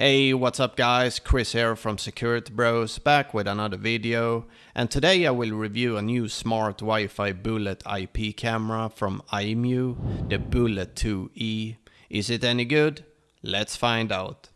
Hey, what's up guys? Chris here from Security Bros, back with another video. And today I will review a new smart Wi-Fi Bullet IP camera from Imou, the Bullet 2E. Is it any good? Let's find out.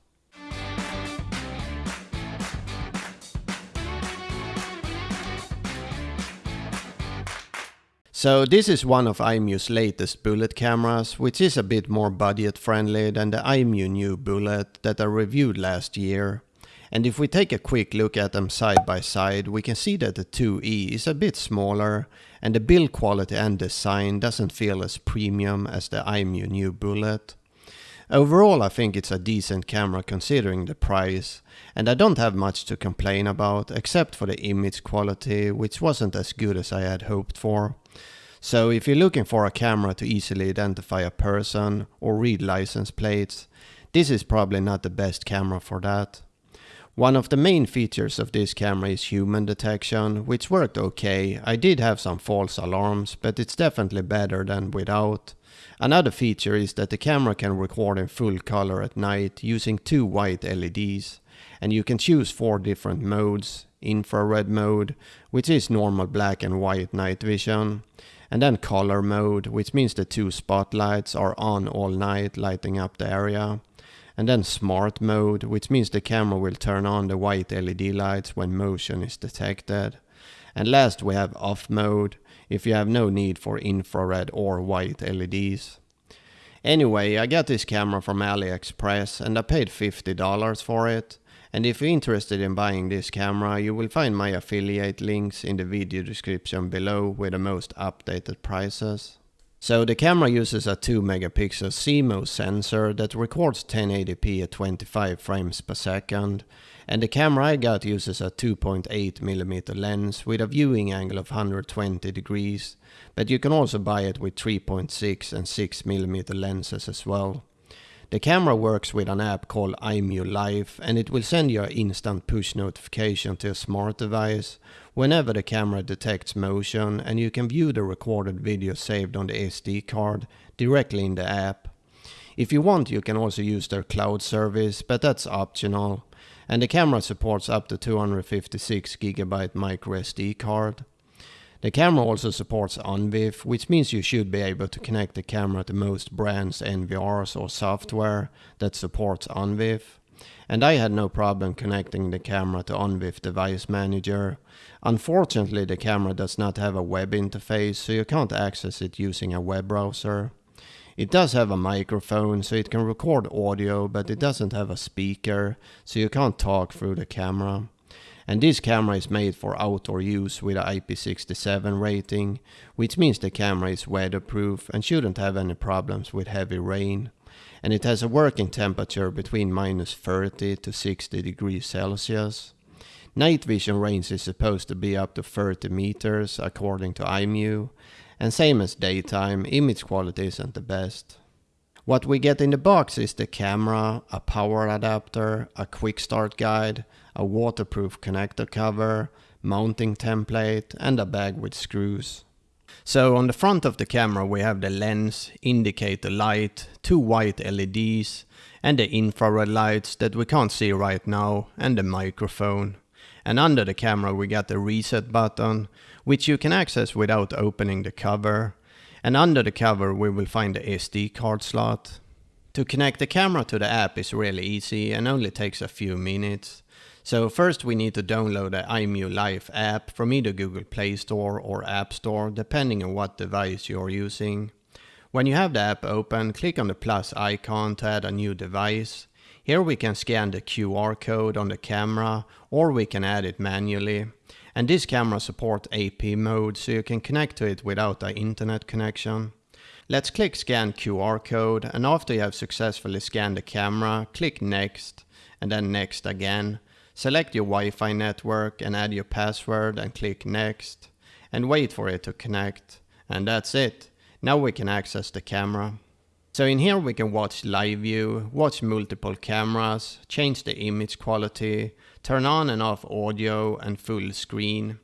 So this is one of Imou's latest bullet cameras, which is a bit more budget friendly than the Imou new bullet that I reviewed last year. And if we take a quick look at them side by side, we can see that the 2E is a bit smaller and the build quality and design doesn't feel as premium as the Imou new bullet. Overall I think it's a decent camera considering the price and I don't have much to complain about except for the image quality which wasn't as good as I had hoped for. So if you're looking for a camera to easily identify a person or read license plates, this is probably not the best camera for that. One of the main features of this camera is human detection, which worked okay. I did have some false alarms, but it's definitely better than without. Another feature is that the camera can record in full color at night using two white LEDs. And you can choose four different modes. Infrared mode, which is normal black and white night vision and then color mode, which means the two spotlights are on all night lighting up the area. And then smart mode, which means the camera will turn on the white LED lights when motion is detected. And last we have off mode, if you have no need for infrared or white LEDs. Anyway, I got this camera from AliExpress and I paid $50 for it. And if you're interested in buying this camera, you will find my affiliate links in the video description below with the most updated prices. So the camera uses a 2 megapixel CMOS sensor that records 1080p at 25 frames per second. And the camera I got uses a 2.8mm lens with a viewing angle of 120 degrees. But you can also buy it with 3.6 and 6mm lenses as well. The camera works with an app called Imou Live and it will send you an instant push notification to a smart device whenever the camera detects motion and you can view the recorded video saved on the SD card directly in the app. If you want you can also use their cloud service but that's optional and the camera supports up to 256GB microSD card. The camera also supports ONVIF, which means you should be able to connect the camera to most brands NVRs or software that supports ONVIF. And I had no problem connecting the camera to ONVIF Device Manager. Unfortunately the camera does not have a web interface so you can't access it using a web browser. It does have a microphone so it can record audio but it doesn't have a speaker so you can't talk through the camera. And this camera is made for outdoor use with a IP67 rating, which means the camera is weatherproof and shouldn't have any problems with heavy rain. And it has a working temperature between minus 30 to 60 degrees Celsius. Night vision range is supposed to be up to 30 meters according to Imou, and same as daytime, image quality isn't the best. What we get in the box is the camera, a power adapter, a quick start guide, a waterproof connector cover, mounting template and a bag with screws. So on the front of the camera we have the lens, indicator light, two white LEDs and the infrared lights that we can't see right now and the microphone. And under the camera we got the reset button, which you can access without opening the cover. And under the cover we will find the SD card slot. To connect the camera to the app is really easy and only takes a few minutes. So first we need to download the Imou Live app from either Google Play Store or App Store, depending on what device you're using. When you have the app open, click on the plus icon to add a new device. Here we can scan the QR code on the camera or we can add it manually. And this camera supports AP mode so you can connect to it without an internet connection. Let's click scan QR code and after you have successfully scanned the camera, click next and then next again. Select your Wi-Fi network and add your password and click next and wait for it to connect. And that's it. Now we can access the camera. So in here we can watch live view, watch multiple cameras, change the image quality, turn on and off audio and full screen.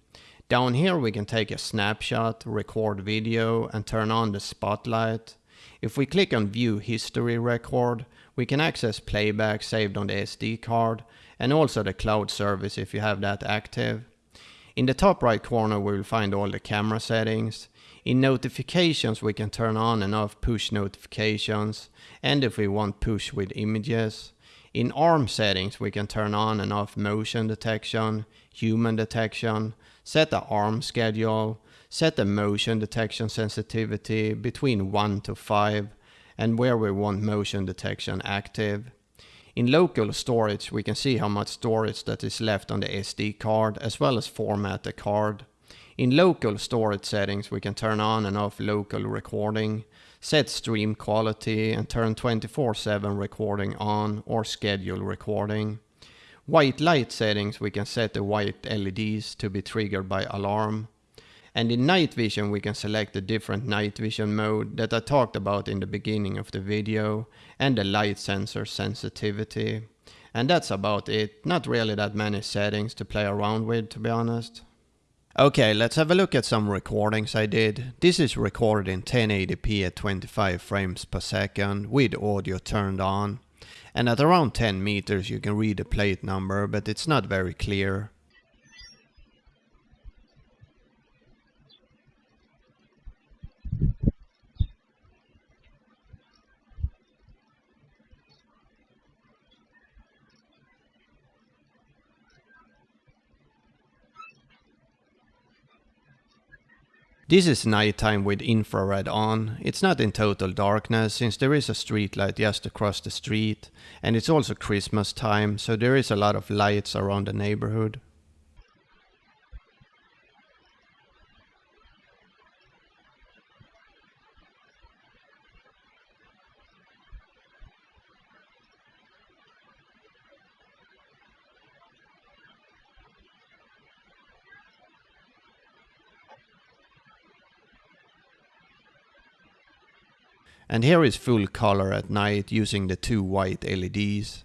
Down here we can take a snapshot, record video and turn on the spotlight. If we click on view history record, We can access playback saved on the SD card and also the cloud service if you have that active. In the top right corner we will find all the camera settings. In notifications we can turn on and off push notifications and if we want push with images. In ARM settings we can turn on and off motion detection, human detection, set the ARM schedule, set the motion detection sensitivity between 1 to 5 and where we want motion detection active. In local storage we can see how much storage that is left on the SD card as well as format the card. In local storage settings we can turn on and off local recording, set stream quality and turn 24-7 recording on or schedule recording. White light settings we can set the white LEDs to be triggered by alarm. And in night vision we can select the different night vision mode that I talked about in the beginning of the video and the light sensor sensitivity. And that's about it, not really that many settings to play around with to be honest. Okay, let's have a look at some recordings I did. This is recorded in 1080p at 25 frames per second with audio turned on. And at around 10 meters you can read the plate number, but it's not very clear. This is nighttime with infrared on. It's not in total darkness since there is a street light just across the street and it's also Christmas time so there is a lot of lights around the neighborhood. And here is full color at night using the two white LEDs.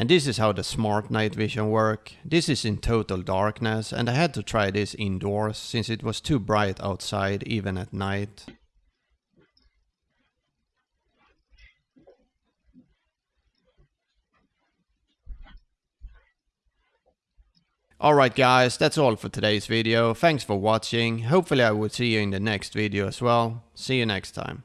And this is how the smart night vision work. This is in total darkness and I had to try this indoors since it was too bright outside even at night. Alright guys, that's all for today's video. Thanks for watching. Hopefully I will see you in the next video as well. See you next time.